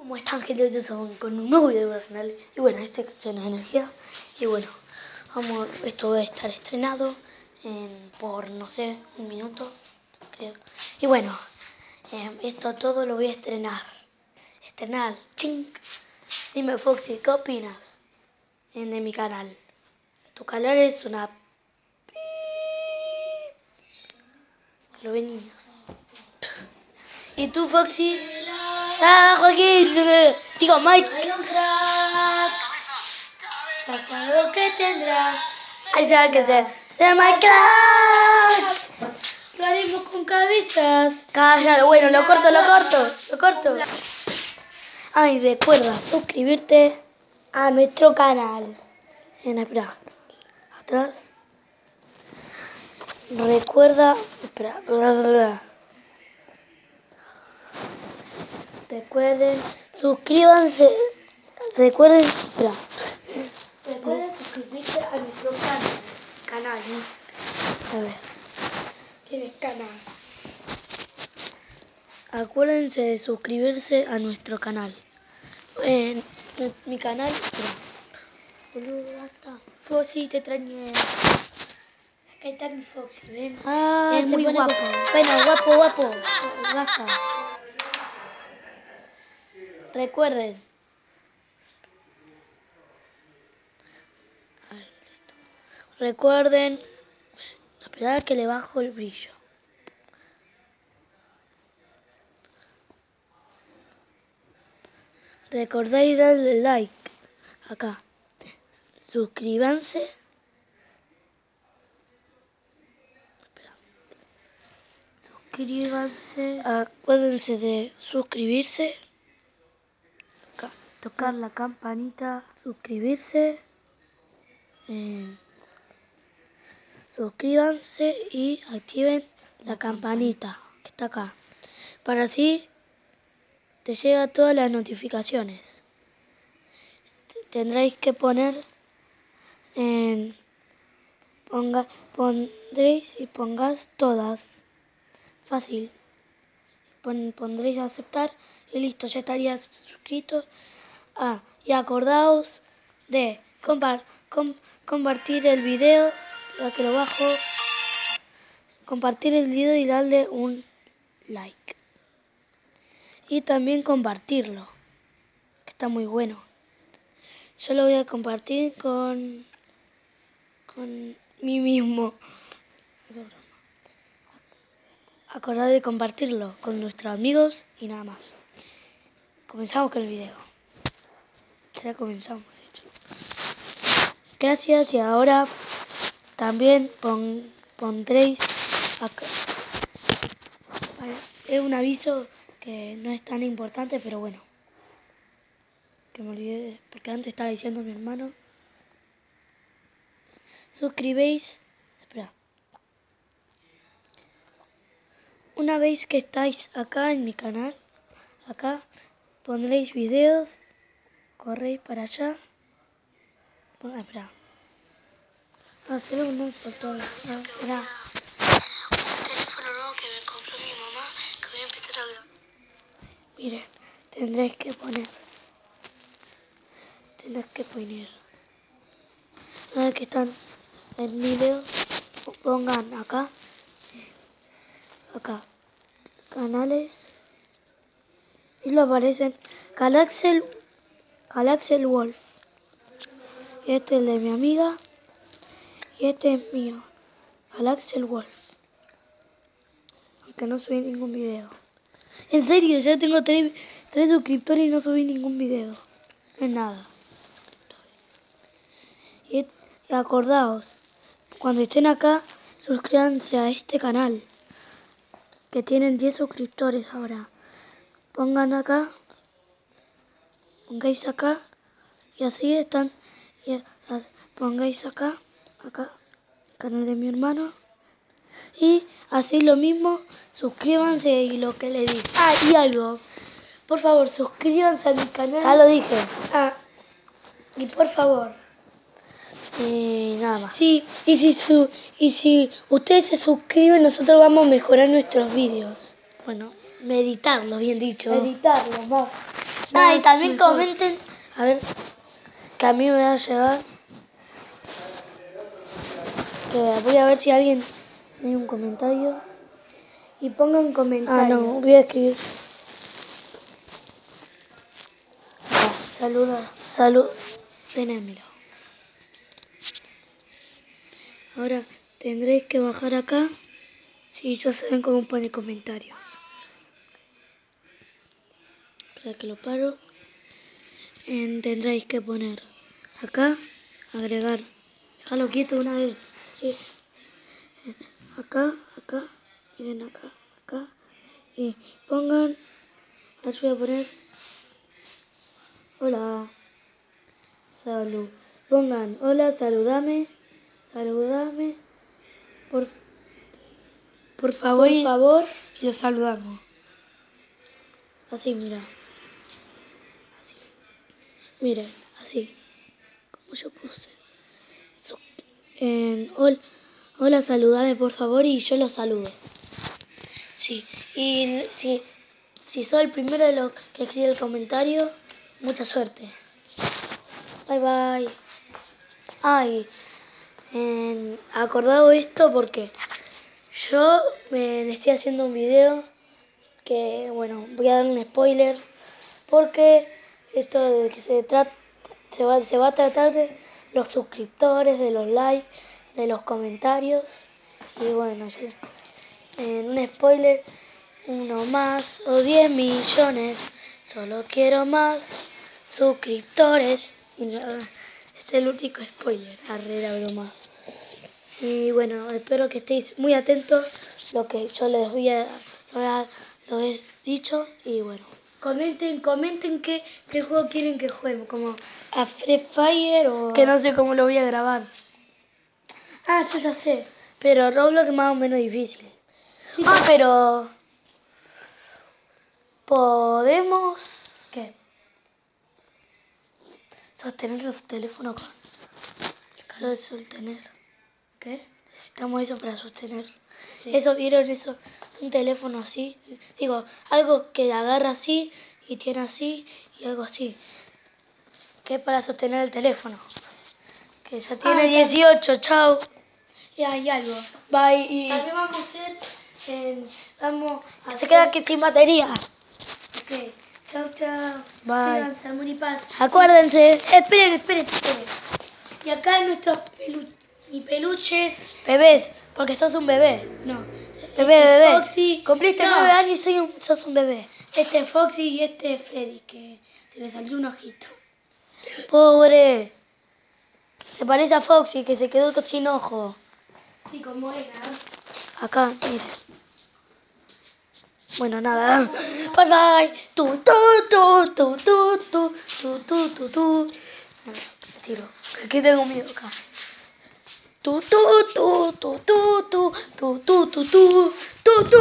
¿Cómo están gente? Yo soy con un nuevo video del canal Y bueno, este es de energía Y bueno, vamos, esto va a estar estrenado en, por, no sé, un minuto creo. Y bueno, eh, esto todo lo voy a estrenar Estrenar, ching Dime Foxy, ¿qué opinas? En, de mi canal Tu canal es una... Lo ven niños ¿Y tú Foxy? ¡Ah, Joaquín! Digo, Mike. Saca lo que tendrá. Ay, ya que se. ¡De Minecraft! Lo haremos con cabezas. Cállate, bueno, lo corto, lo corto, lo corto. Ay, recuerda suscribirte a nuestro canal. En espera, atrás. Recuerda, espera, Recuerden, suscríbanse. Recuerden. Recuerden suscribirse a nuestro canal. Canal, ¿no? A ver. Tienes canas. Acuérdense de suscribirse a nuestro canal. En mi canal. Boludo, basta. Foxy, te extrañé. Acá está mi Foxy, ven. Ah, es muy guapo. Bueno, guapo, guapo. Basta. Recuerden. Recuerden. Esperar que le bajo el brillo. Recordáis darle like acá. Suscríbanse. Suscríbanse. Acuérdense de suscribirse tocar la campanita, suscribirse, eh, suscríbanse y activen la campanita que está acá, para así te llega todas las notificaciones. Tendréis que poner en ponga, pondréis y pongas todas. Fácil. pondréis a aceptar y listo, ya estarías suscrito. Ah, y acordaos de compartir el video, ya que lo bajo, compartir el video y darle un like. Y también compartirlo, que está muy bueno. Yo lo voy a compartir con, con mí mismo. Acordad de compartirlo con nuestros amigos y nada más. Comenzamos con el video ya comenzamos hecho. Gracias y ahora también pondréis acá. Es un aviso que no es tan importante, pero bueno. Que me olvidé, porque antes estaba diciendo mi hermano. Suscribéis. Espera. Una vez que estáis acá en mi canal, acá pondréis videos corréis para allá. Bueno, espera. Un. Ah, espera. Un teléfono nuevo que me compró mi mamá que voy a empezar a grabar. Miren, tendréis que poner. Tendréis que poner. Una vez que están en video, pongan acá. Acá. Canales. Y lo aparecen. Galaxel Galaxel Wolf. Este es el de mi amiga. Y este es mío. Galaxel Wolf. Aunque no subí ningún video. En serio, ya tengo tres, suscriptores y no subí ningún video. No es nada. Y acordaos, cuando estén acá, suscríbanse a este canal. Que tienen 10 suscriptores ahora. Pongan acá pongáis acá y así están. Y pongáis acá, acá, canal de mi hermano. Y así lo mismo, suscríbanse y lo que le dije. Ah, y algo. Por favor, suscríbanse a mi canal. Ya lo dije. Ah, y por favor. Y nada más. Sí, y si, su, y si ustedes se suscriben, nosotros vamos a mejorar nuestros vídeos. Bueno, meditarlos, bien dicho. Meditarlos, más. Ah, y también mejor. comenten. A ver, que a mí me va a llegar. Que voy a ver si alguien tiene un comentario. Y pongan Ah, comentarios. no, voy a escribir. Ah, Saluda. salud. Tenémelo. Ahora tendréis que bajar acá. Si ya saben cómo poner comentarios. Espera que lo paro. En- tendréis que poner acá, agregar. Déjalo quieto una vez. Sí. Acá, acá, miren acá, acá. Y pongan. Yo voy a poner. Hola. Salud. Pongan, hola, saludame. Saludame. Por, por favor. Por favor, y los saludamos. Así, mira. Así. Miren, así. Como yo puse. En- hol- hola, saludame por favor y yo los saludo. Sí. Y si, si soy el primero de los que escribe el comentario, mucha suerte. Bye bye. Ay, acordado esto porque yo me estoy haciendo un video que bueno, voy a dar un spoiler porque esto de que se trata se va, se va a tratar de los suscriptores, de los likes, de los comentarios. Y bueno, en un spoiler uno más o 10 millones, solo quiero más suscriptores. Y nada, es el único spoiler, arre la broma. Y bueno, espero que estéis muy atentos. Lo que yo les voy a, lo, he- lo he dicho y bueno. Comenten, comenten qué, qué juego quieren que juguemos, como A Free Fire o... que no sé cómo lo voy a grabar. Ah, yo ya sé, pero Roblox es más o menos difícil. Sí, ah, pero... Podemos ¿Qué? sostener los teléfonos con... Sostener. ¿Qué? Necesitamos eso para sostener. Sí. Eso, ¿vieron eso? Un teléfono así. Digo, algo que agarra así y tiene así y algo así. Que es para sostener el teléfono. Que ya tiene Ah, 18, chao. Y hay algo. Bye. Y También vamos a hacer. eh, vamos a se hacer- queda aquí sin batería. Ok. Chau, chau. Bye. Suscríbanse, amor y paz. Acuérdense. Esperen, esperen, esperen. Y acá nuestros pelu y peluches. Bebés, porque sos un bebé. No. Bebé, Este bebé. Foxy. Cumpliste No. nueve años y soy un- sos un bebé. Este es Foxy y este es Freddy, que se le salió un ojito. Pobre. Se parece a Foxy que se quedó sin ojo. Sí, como era. Acá, mire. Bueno, nada. Bye bye. Tu, tu, tu, tu, tu, tu, tu, tu, tu, tu. Tiro. Aquí tengo miedo acá. Tu, tu, tu, tu, tu, tu, tu, tu, tu, tu, tu, tu, tu.